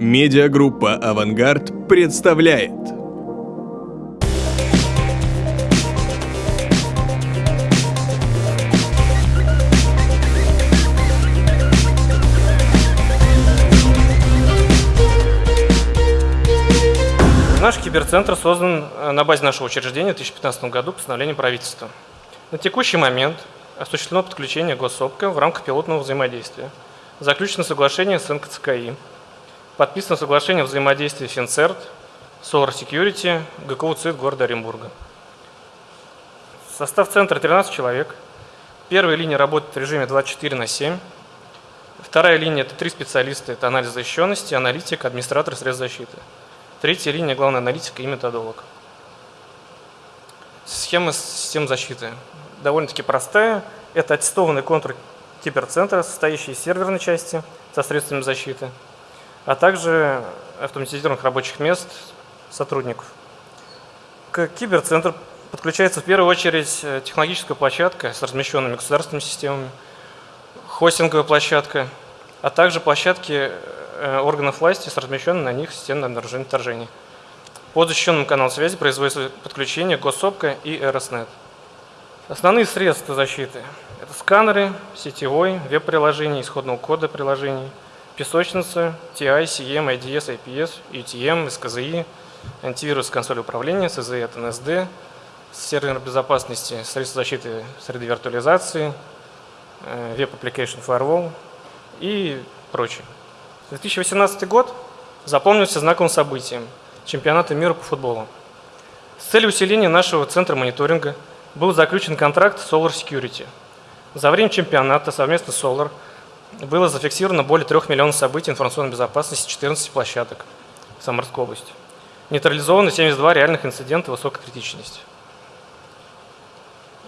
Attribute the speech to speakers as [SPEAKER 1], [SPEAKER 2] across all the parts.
[SPEAKER 1] Медиагруппа «Авангард» представляет
[SPEAKER 2] Наш киберцентр создан э, на базе нашего учреждения в 2015 году постановлением правительства. На текущий момент осуществлено подключение госсопка в рамках пилотного взаимодействия. Заключено соглашение с НКЦКИ. Подписано соглашение о взаимодействии Финцерт, Solar Security, ГКУ ЦИД города Оренбурга. Состав центра 13 человек. Первая линия работает в режиме 24 на 7. Вторая линия – это три специалиста. Это анализ защищенности, аналитик, администратор средств защиты. Третья линия – главная аналитика и методолог. Схема систем защиты довольно-таки простая. Это аттестованный контур киберцентра, состоящий из серверной части со средствами защиты, а также автоматизированных рабочих мест сотрудников. К киберцентру подключается в первую очередь э, технологическая площадка с размещенными государственными системами, хостинговая площадка, а также площадки Э, органов власти с размещенным на них системным обнаружением вторжений. По защищенным каналам связи производится подключение Госсопка и РСНет. Основные средства защиты – это сканеры, сетевой, веб-приложений, исходного кода приложений, песочница, TI, CM, IDS, IPS, UTM, SKZI, антивирус консоли управления, CZE от NSD, сервер безопасности, средства защиты среды виртуализации, э, Web Application Firewall и прочее. 2018 год запомнился знаковым событием – чемпионата мира по футболу. С целью усиления нашего центра мониторинга был заключен контракт Solar Security. За время чемпионата совместно с Solar было зафиксировано более 3 миллионов событий информационной безопасности 14 площадок в Самарской области. Нейтрализовано 72 реальных инцидента высокой критичности.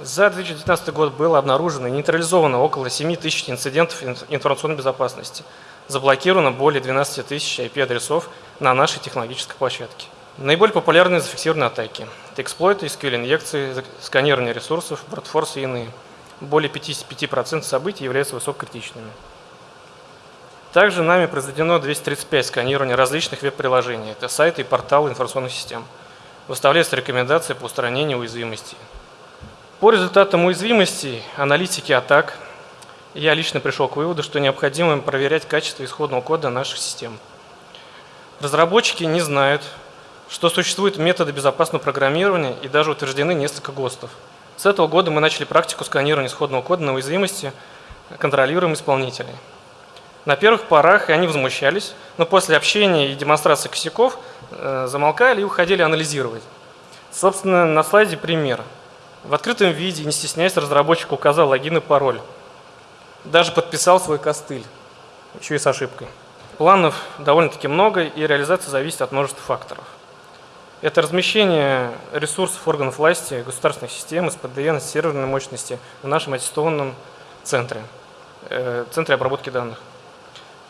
[SPEAKER 2] За 2019 год было обнаружено и нейтрализовано около 7 тысяч инцидентов информационной безопасности – заблокировано более 12 тысяч IP-адресов на нашей технологической площадке. Наиболее популярные зафиксированные атаки – это эксплойты, SQL-инъекции, сканирование ресурсов, бродфорсы и иные. Более 55% событий являются высококритичными. Также нами произведено 235 сканирований различных веб-приложений. Это сайты и порталы информационных систем. Выставляются рекомендации по устранению уязвимостей. По результатам уязвимостей, аналитики атак – я лично пришел к выводу, что необходимо проверять качество исходного кода наших систем. Разработчики не знают, что существуют методы безопасного программирования и даже утверждены несколько ГОСТов. С этого года мы начали практику сканирования исходного кода на уязвимости контролируем исполнителей. На первых порах они возмущались, но после общения и демонстрации косяков э, замолкали и уходили анализировать. Собственно, на слайде пример. В открытом виде, не стесняясь, разработчик указал логин и пароль даже подписал свой костыль, еще и с ошибкой. Планов довольно-таки много, и реализация зависит от множества факторов. Это размещение ресурсов органов власти, государственных систем, СПДН, серверной мощности в нашем аттестованном центре, э, центре обработки данных.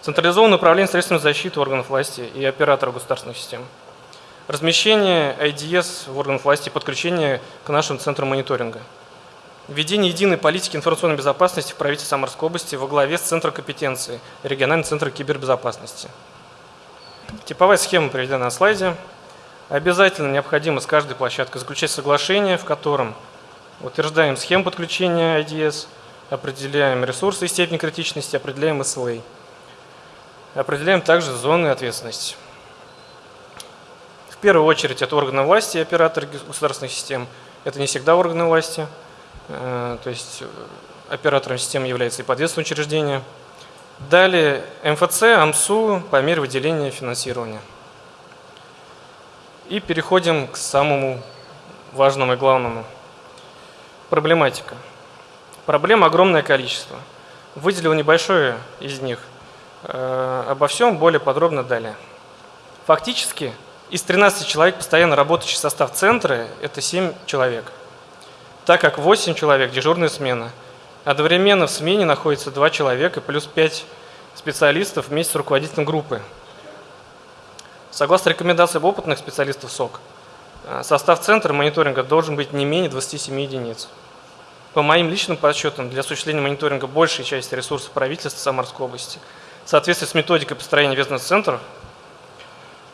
[SPEAKER 2] Централизованное управление средствами защиты органов власти и операторов государственных систем. Размещение IDS в органах власти подключение к нашим центрам мониторинга – Введение единой политики информационной безопасности в правительстве Самарской области во главе с Центром компетенции, региональный центр кибербезопасности. Типовая схема приведена на слайде. Обязательно необходимо с каждой площадкой заключать соглашение, в котором утверждаем схему подключения IDS, определяем ресурсы и степень критичности, определяем SLA. Определяем также зоны ответственности. В первую очередь это органы власти и операторы государственных систем. Это не всегда органы власти. Э, то есть э, оператором системы является и подвесное учреждение. Далее МФЦ, АМСУ по мере выделения финансирования. И переходим к самому важному и главному. Проблематика. Проблем огромное количество. Выделил небольшое из них. Э, обо всем более подробно далее. Фактически из 13 человек, постоянно работающий состав центра, это 7 человек – так как 8 человек – дежурная смена. Одновременно в смене находится 2 человека плюс 5 специалистов вместе с руководителем группы. Согласно рекомендациям опытных специалистов СОК, э, состав центра мониторинга должен быть не менее 27 единиц. По моим личным подсчетам, для осуществления мониторинга большей части ресурсов правительства Самарской области в соответствии с методикой построения бизнес-центров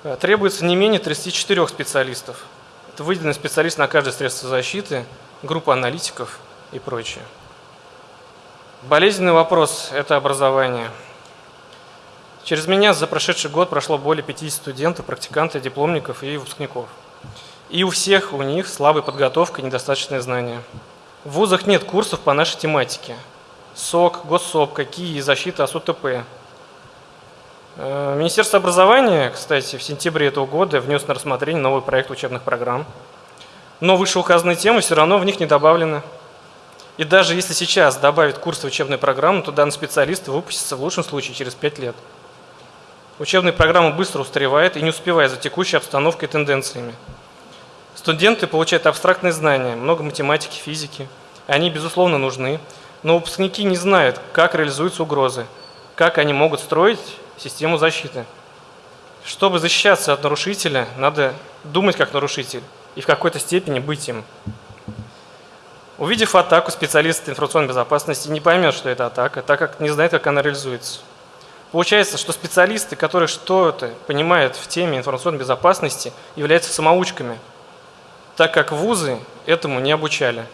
[SPEAKER 2] Э, требуется не менее 34 специалистов. Это выделенный специалист на каждое средство защиты, группа аналитиков и прочее. Болезненный вопрос – это образование. Через меня за прошедший год прошло более 50 студентов, практикантов, дипломников и выпускников. И у всех у них слабая подготовка и недостаточное знание. В вузах нет курсов по нашей тематике. СОК, Госсоп, какие защита АСУТП. Э, Министерство образования, кстати, в сентябре этого года внес на рассмотрение новый проект учебных программ. Но вышеуказанные темы все равно в них не добавлены. И даже если сейчас добавить курсы учебной программы, то данный специалист выпустится в лучшем случае через 5 лет. Учебная программа быстро устаревает и не успевает за текущей обстановкой и тенденциями. Студенты получают абстрактные знания, много математики, физики. Они, безусловно, нужны, но выпускники не знают, как реализуются угрозы, как они могут строить систему защиты. Чтобы защищаться от нарушителя, надо думать как нарушитель и в какой-то степени быть им. Увидев атаку, специалист информационной безопасности не поймет, что это атака, так как не знает, как она реализуется. Получается, что специалисты, которые что-то понимают в теме информационной безопасности, являются самоучками, так как вузы этому не обучали.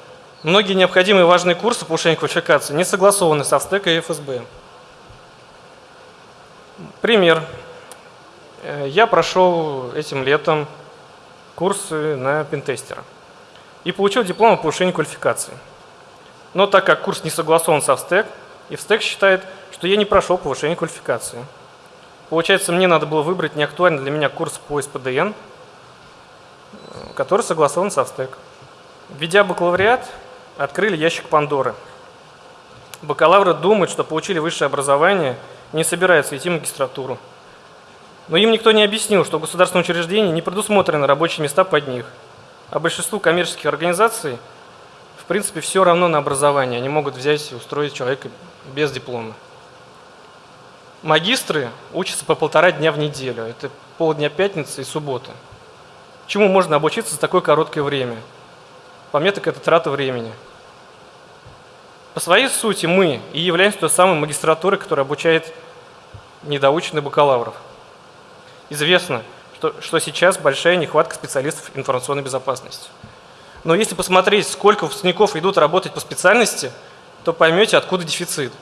[SPEAKER 2] Многие необходимые важные курсы повышения квалификации не согласованы со СТЭК и ФСБ. Пример. Э, я прошел этим летом курсы на пентестера и получил диплом о повышении квалификации. Но так как курс не согласован со ВСТЭК, и ВСТЭК считает, что я не прошел повышение квалификации. Получается, мне надо было выбрать неактуальный для меня курс по СПДН, который согласован со ВСТЭК. Введя бакалавриат, открыли ящик Пандоры. Бакалавры думают, что получили высшее образование, не собираются идти в магистратуру. Но им никто не объяснил, что в государственном учреждении не предусмотрены рабочие места под них – а большинству коммерческих организаций, в принципе, все равно на образование. Они могут взять и устроить человека без диплома. Магистры учатся по полтора дня в неделю. Это полдня пятницы и субботы. Чему можно обучиться за такое короткое время? По мне так это трата времени. По своей сути мы и являемся той самой магистратурой, которая обучает недоученных бакалавров. Известно, что, что сейчас большая нехватка специалистов информационной безопасности. Но если посмотреть, сколько выпускников идут работать по специальности, то поймете, откуда дефицит.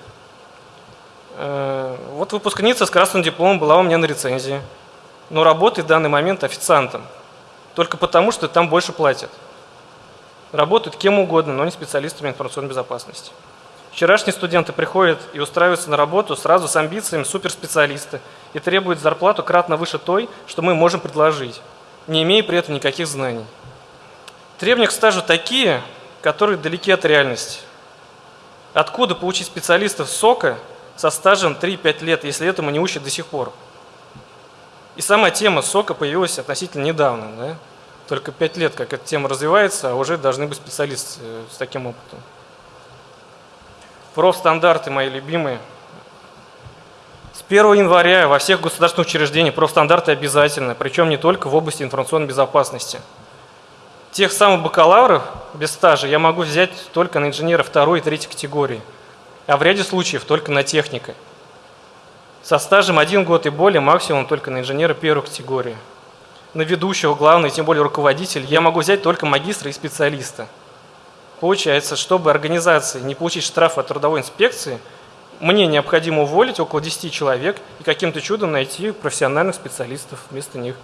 [SPEAKER 2] Э, вот выпускница с красным дипломом была у меня на рецензии, но работает в данный момент официантом, только потому, что там больше платят. Работают кем угодно, но не специалистами информационной безопасности. Вчерашние студенты приходят и устраиваются на работу сразу с амбициями суперспециалиста и требуют зарплату кратно выше той, что мы можем предложить, не имея при этом никаких знаний. Требования к стажу такие, которые далеки от реальности. Откуда получить специалистов СОКа со стажем 3-5 лет, если этому не учат до сих пор? И сама тема СОКа появилась относительно недавно. Да? Только 5 лет, как эта тема развивается, а уже должны быть специалисты э, с таким опытом. Профстандарты мои любимые. С 1 января во всех государственных учреждениях профстандарты обязательны, причем не только в области информационной безопасности. Тех самых бакалавров без стажа я могу взять только на инженера второй и третьей категории, а в ряде случаев только на техника. Со стажем один год и более максимум только на инженера первой категории. На ведущего, главного и тем более руководитель я могу взять только магистра и специалиста – Получается, чтобы организации не получить штраф от трудовой инспекции, мне необходимо уволить около 10 человек и каким-то чудом найти профессиональных специалистов вместо них.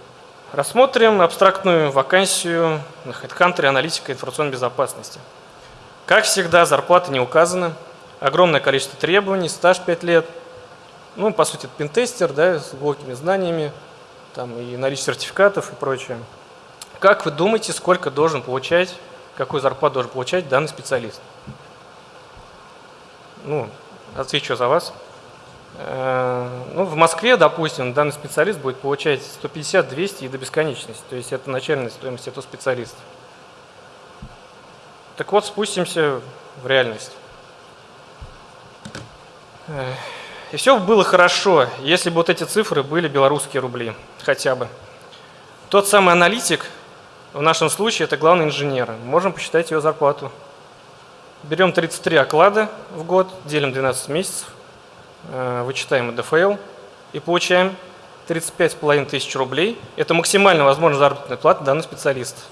[SPEAKER 2] Рассмотрим абстрактную вакансию на HeadHunter аналитика информационной безопасности. Как всегда, зарплата не указана, огромное количество требований, стаж 5 лет. Ну, по сути, это пентестер, да, с глубокими знаниями, там и наличие сертификатов и прочее. Как вы думаете, сколько должен получать какую зарплату должен получать данный специалист. Ну, отвечу за вас. Э, ну, в Москве, допустим, данный специалист будет получать 150, 200 и до бесконечности. То есть это начальная стоимость этого специалиста. Так вот, спустимся в реальность. И все было хорошо, если бы вот эти цифры были белорусские рубли, хотя бы. Тот самый аналитик, в нашем случае это главный инженер. Можем посчитать ее зарплату. Берем 33 оклада в год, делим 12 месяцев, э, вычитаем ДФЛ и получаем 35,5 тысяч рублей – это максимально возможная заработная плата данных специалистов.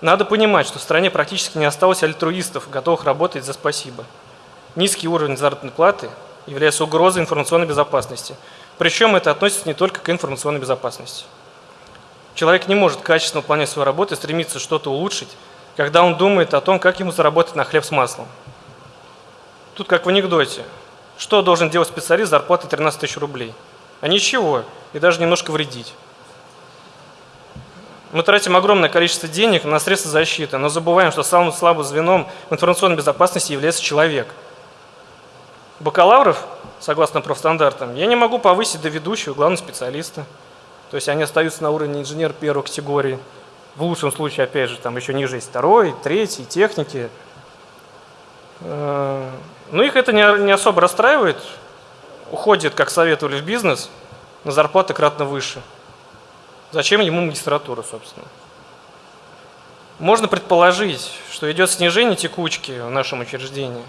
[SPEAKER 2] Надо понимать, что в стране практически не осталось альтруистов, готовых работать за спасибо. Низкий уровень заработной платы является угрозой информационной безопасности. Причем это относится не только к информационной безопасности. Человек не может качественно выполнять свою работу и стремиться что-то улучшить, когда он думает о том, как ему заработать на хлеб с маслом. Тут как в анекдоте. Что должен делать специалист с зарплатой 13 тысяч рублей? А ничего, и даже немножко вредить. Мы тратим огромное количество денег на средства защиты, но забываем, что самым слабым звеном в информационной безопасности является человек. Бакалавров, согласно профстандартам, я не могу повысить до ведущего главного специалиста. То есть они остаются на уровне инженер первой категории. В лучшем случае, опять же, там еще ниже есть второй, третий, техники. Э, но их это не особо расстраивает. Уходит, как советовали в бизнес, на зарплаты кратно выше. Зачем ему магистратура, собственно? Можно предположить, что идет снижение текучки в нашем учреждении,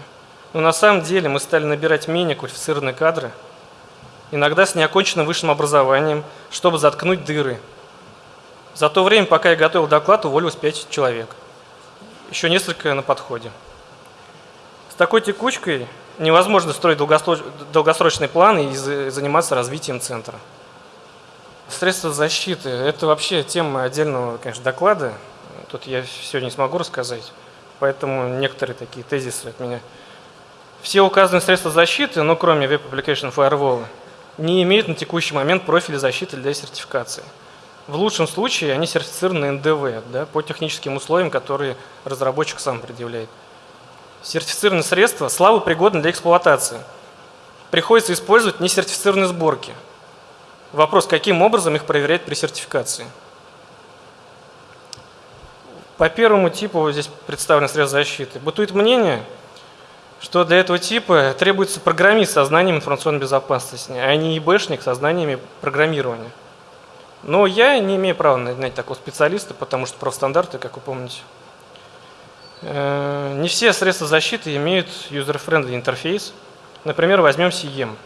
[SPEAKER 2] но на самом деле мы стали набирать менее квалифицированные кадры, иногда с неоконченным высшим образованием, чтобы заткнуть дыры. За то время, пока я готовил доклад, уволилось 5 человек. Еще несколько на подходе. С такой текучкой невозможно строить долгосрочные планы и заниматься развитием центра. Средства защиты – это вообще тема отдельного, конечно, доклада. Тут я все не смогу рассказать, поэтому некоторые такие тезисы от меня. Все указанные средства защиты, ну кроме Web Application Firewall, не имеют на текущий момент профиля защиты для сертификации. В лучшем случае они сертифицированы НДВ да, по техническим условиям, которые разработчик сам предъявляет. Сертифицированные средства слабо пригодны для эксплуатации. Приходится использовать несертифицированные сборки – Вопрос, каким образом их проверять при сертификации? По первому типу здесь представлен средства защиты. Бытует мнение, что для этого типа требуется программист со знанием информационной безопасности, а не ИБшник со знаниями программирования. Но я не имею права нанять такого специалиста, потому что профстандарты, как вы помните. Э, не все средства защиты имеют user-friendly интерфейс. Например, возьмем CEM.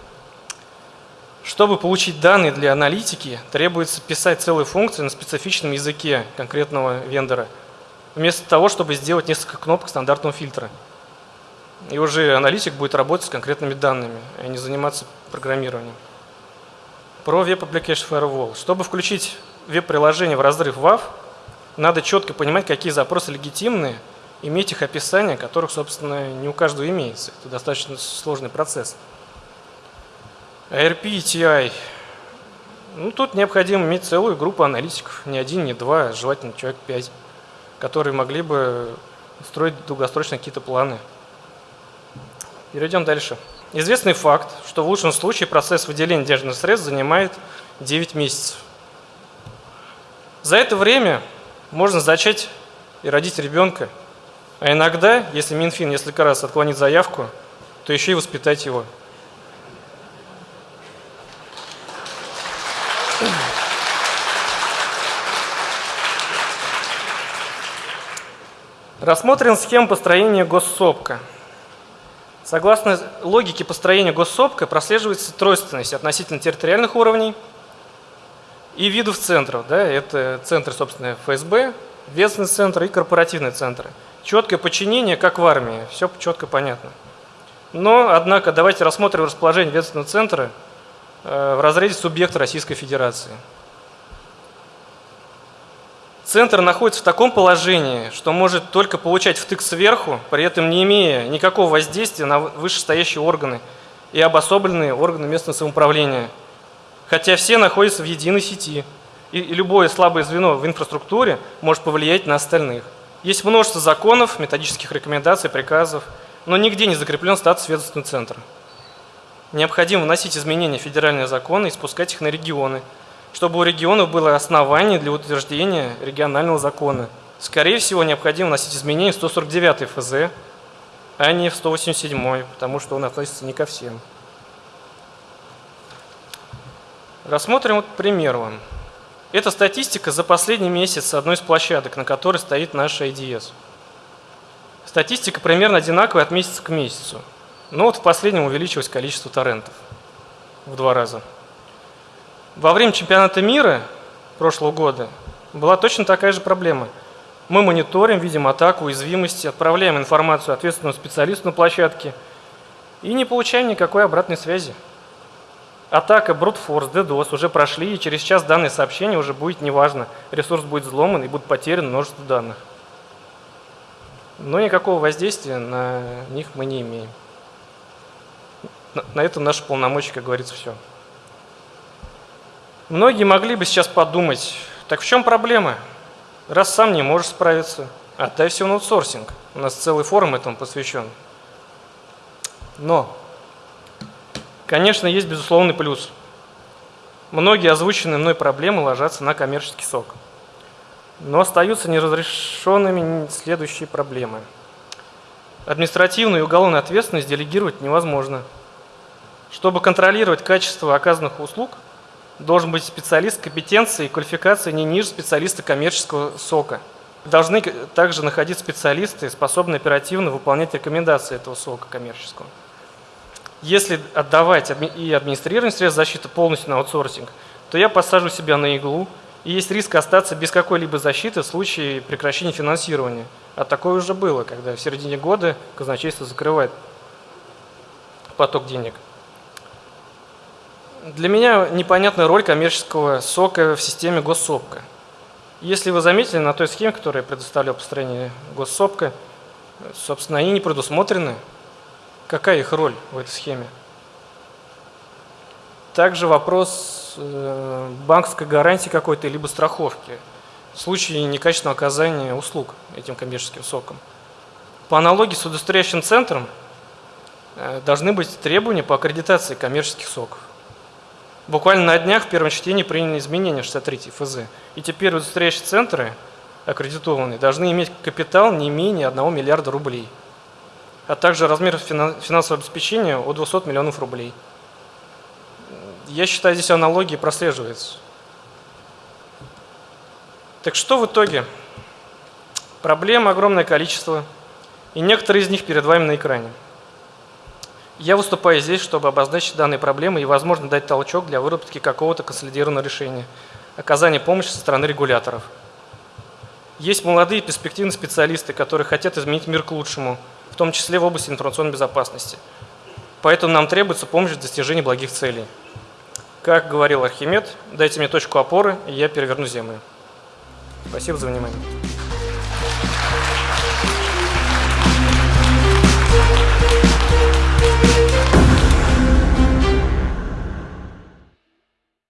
[SPEAKER 2] Чтобы получить данные для аналитики, требуется писать целые функции на специфичном языке конкретного вендора, вместо того, чтобы сделать несколько кнопок стандартного фильтра. И уже аналитик будет работать с конкретными данными, а не заниматься программированием. Про Web Application Firewall. Чтобы включить веб-приложение в разрыв WAF, надо четко понимать, какие запросы легитимные, иметь их описание, которых, собственно, не у каждого имеется. Это достаточно сложный процесс. ARP и TI. Ну, тут необходимо иметь целую группу аналитиков, не один, не два, желательно человек пять, которые могли бы строить долгосрочно какие-то планы. Перейдем дальше. Известный факт, что в лучшем случае процесс выделения денежных средств занимает 9 месяцев. За это время можно зачать и родить ребенка, а иногда, если Минфин несколько раз отклонит заявку, то еще и воспитать его. Рассмотрим схему построения госсопка. Согласно логике построения госсопка прослеживается тройственность относительно территориальных уровней и видов центров. Да, это центры, собственно, ФСБ, ведомственный центр и корпоративные центры. Четкое подчинение, как в армии, все четко понятно. Но, однако, давайте рассмотрим расположение ведомственного центра э, в разрезе субъекта Российской Федерации. Центр находится в таком положении, что может только получать втык сверху, при этом не имея никакого воздействия на вышестоящие органы и обособленные органы местного самоуправления. Хотя все находятся в единой сети, и любое слабое звено в инфраструктуре может повлиять на остальных. Есть множество законов, методических рекомендаций, приказов, но нигде не закреплен статус ведомственного центра. Необходимо вносить изменения в федеральные законы и спускать их на регионы – чтобы у регионов было основание для утверждения регионального закона. Скорее всего, необходимо вносить изменения в 149 ФЗ, а не в 187, потому что он относится не ко всем. Рассмотрим вот пример вам. Это статистика за последний месяц одной из площадок, на которой стоит наш IDS. Статистика примерно одинаковая от месяца к месяцу. Но вот в последнем увеличилось количество торрентов в два раза. Во время чемпионата мира прошлого года была точно такая же проблема. Мы мониторим, видим атаку, уязвимости, отправляем информацию ответственному специалисту на площадке и не получаем никакой обратной связи. Атака, брутфорс, DDoS уже прошли, и через час данное сообщение уже будет неважно. Ресурс будет взломан и будет потеряно множество данных. Но никакого воздействия на них мы не имеем. На этом наши полномочия, как говорится, все. Многие могли бы сейчас подумать, так в чем проблема? Раз сам не можешь справиться, отдай все на аутсорсинг. У нас целый форум этому посвящен. Но Конечно, есть безусловный плюс. Многие озвученные мной проблемы ложатся на коммерческий сок. Но остаются неразрешенными следующие проблемы. Административную и уголовную ответственность делегировать невозможно. Чтобы контролировать качество оказанных услуг, должен быть специалист компетенции и квалификации не ниже специалиста коммерческого сока. Должны также находиться специалисты, способные оперативно выполнять рекомендации этого сока коммерческого. Если отдавать и администрирование средств защиты полностью на аутсорсинг, то я посажу себя на иглу, и есть риск остаться без какой-либо защиты в случае прекращения финансирования. А такое уже было, когда в середине года казначейство закрывает поток денег. Для меня непонятна роль коммерческого сока в системе госсопка. Если вы заметили, на той схеме, которую я предоставлял по стороне госсопка, собственно, они не предусмотрены Какая их роль в этой схеме? Также вопрос э, банковской гарантии какой-то, либо страховки в случае некачественного оказания услуг этим коммерческим соком. По аналогии с удостоверяющим центром э, должны быть требования по аккредитации коммерческих соков. Буквально на днях в первом чтении приняли изменения 63 ФЗ. И теперь удостоверяющие центры аккредитованные должны иметь капитал не менее 1 миллиарда рублей – а также размер финансового обеспечения от 200 миллионов рублей. Я считаю, здесь аналогии прослеживается. Так что в итоге? Проблем огромное количество, и некоторые из них перед вами на экране. Я выступаю здесь, чтобы обозначить данные проблемы и, возможно, дать толчок для выработки какого-то консолидированного решения, оказания помощи со стороны регуляторов. Есть молодые перспективные специалисты, которые хотят изменить мир к лучшему – в том числе в области информационной безопасности. Поэтому нам требуется помощь в достижении благих целей. Как говорил Архимед, дайте мне точку опоры, и я переверну Землю. Спасибо за внимание.